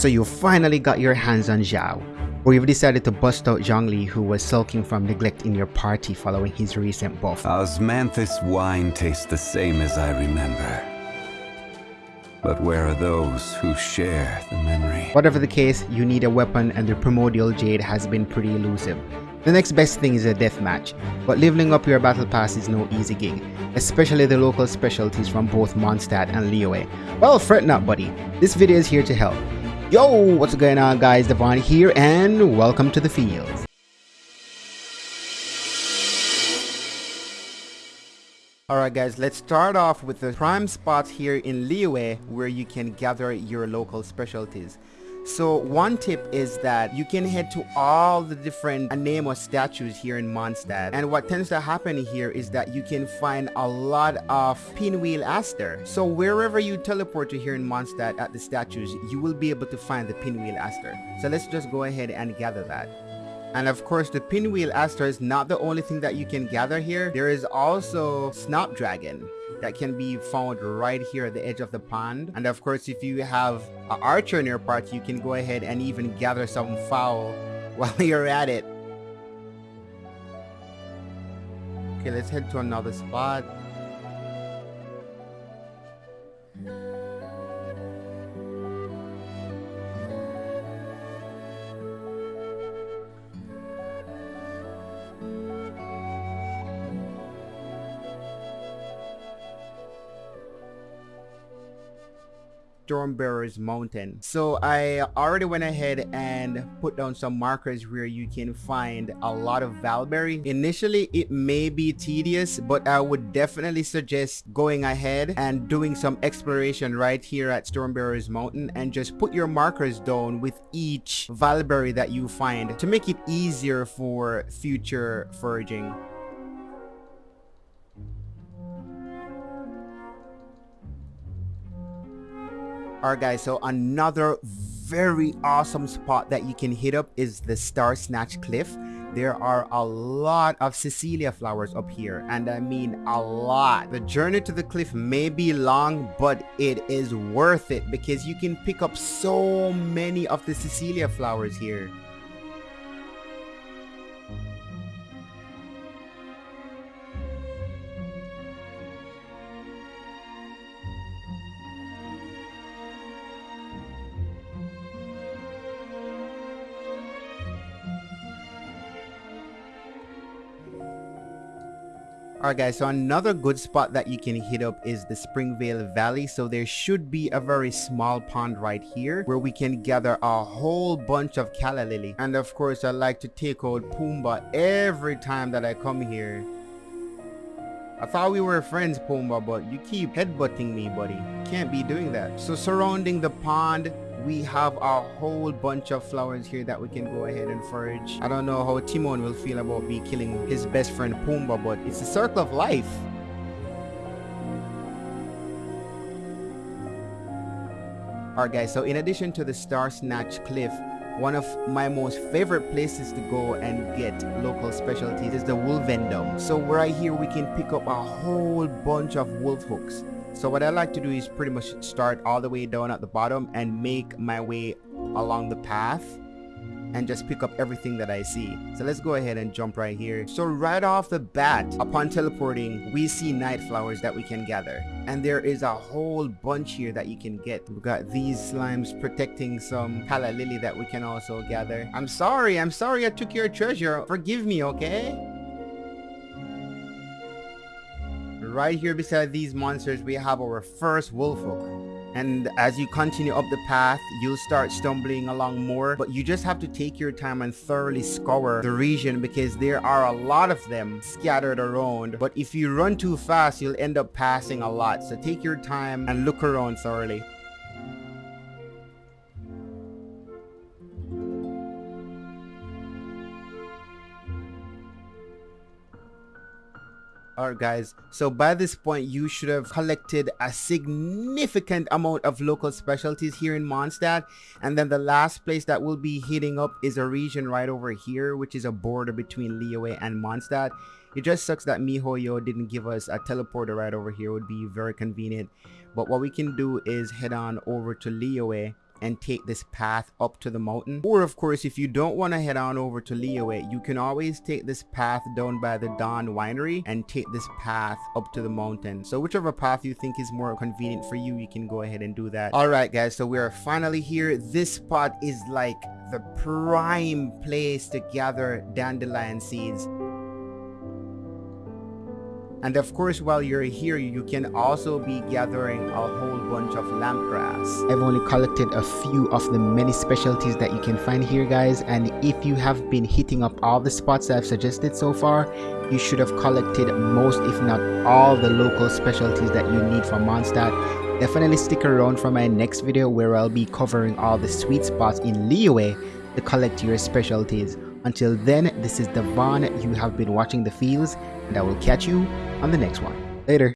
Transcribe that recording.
So you finally got your hands on Xiao, or you've decided to bust out Zhongli who was sulking from neglect in your party following his recent buff. Osmanthus wine tastes the same as I remember. But where are those who share the memory? Whatever the case, you need a weapon and the Primordial Jade has been pretty elusive. The next best thing is a deathmatch, but leveling up your battle pass is no easy gig, especially the local specialties from both Mondstadt and Liyue. Well, fret not buddy, this video is here to help. Yo, what's going on guys, Devon here and welcome to the field. Alright guys, let's start off with the prime spots here in Liyue where you can gather your local specialties. So one tip is that you can head to all the different Anemo statues here in Mondstadt. And what tends to happen here is that you can find a lot of pinwheel aster. So wherever you teleport to here in Mondstadt at the statues, you will be able to find the pinwheel aster. So let's just go ahead and gather that. And of course, the pinwheel aster is not the only thing that you can gather here. There is also snapdragon that can be found right here at the edge of the pond. And of course, if you have an archer in your party, you can go ahead and even gather some fowl while you're at it. Okay, let's head to another spot. Stormbearers Mountain. So I already went ahead and put down some markers where you can find a lot of Valberry. Initially, it may be tedious, but I would definitely suggest going ahead and doing some exploration right here at Stormbearers Mountain and just put your markers down with each Valberry that you find to make it easier for future foraging. Alright guys, so another very awesome spot that you can hit up is the Star Snatch Cliff. There are a lot of Cecilia flowers up here and I mean a lot. The journey to the cliff may be long but it is worth it because you can pick up so many of the Cecilia flowers here. Alright guys, so another good spot that you can hit up is the Springvale Valley. So there should be a very small pond right here where we can gather a whole bunch of calla lily. And of course, I like to take out Pumbaa every time that I come here. I thought we were friends, Pumbaa, but you keep headbutting me, buddy. Can't be doing that. So surrounding the pond, we have a whole bunch of flowers here that we can go ahead and forage. I don't know how Timon will feel about me killing his best friend Pumbaa, but it's a circle of life. Alright guys, so in addition to the Star Snatch Cliff, one of my most favorite places to go and get local specialties is the Wolvendom. So right here we can pick up a whole bunch of wolf hooks. So what I like to do is pretty much start all the way down at the bottom and make my way along the path and just pick up everything that I see. So let's go ahead and jump right here. So right off the bat, upon teleporting, we see night flowers that we can gather. And there is a whole bunch here that you can get. We've got these slimes protecting some calla lily that we can also gather. I'm sorry, I'm sorry I took your treasure. Forgive me, okay? right here beside these monsters we have our first wolf hook and as you continue up the path you'll start stumbling along more. But you just have to take your time and thoroughly scour the region because there are a lot of them scattered around. But if you run too fast you'll end up passing a lot. So take your time and look around thoroughly Alright guys, so by this point you should have collected a significant amount of local specialties here in Mondstadt and then the last place that we'll be hitting up is a region right over here which is a border between Liyue and Mondstadt. It just sucks that MiHoYo didn't give us a teleporter right over here, it would be very convenient. But what we can do is head on over to Liyue and take this path up to the mountain. Or of course, if you don't want to head on over to Liyue, you can always take this path down by the Dawn Winery and take this path up to the mountain. So whichever path you think is more convenient for you, you can go ahead and do that. Alright guys, so we are finally here. This spot is like the prime place to gather dandelion seeds and of course, while you're here, you can also be gathering a whole bunch of lampgrass. I've only collected a few of the many specialties that you can find here, guys. And if you have been hitting up all the spots I've suggested so far, you should have collected most, if not all, the local specialties that you need for Mondstadt. Definitely stick around for my next video where I'll be covering all the sweet spots in Liyue to collect your specialties. Until then, this is Devon. You have been watching The Fields, and I will catch you on the next one. Later.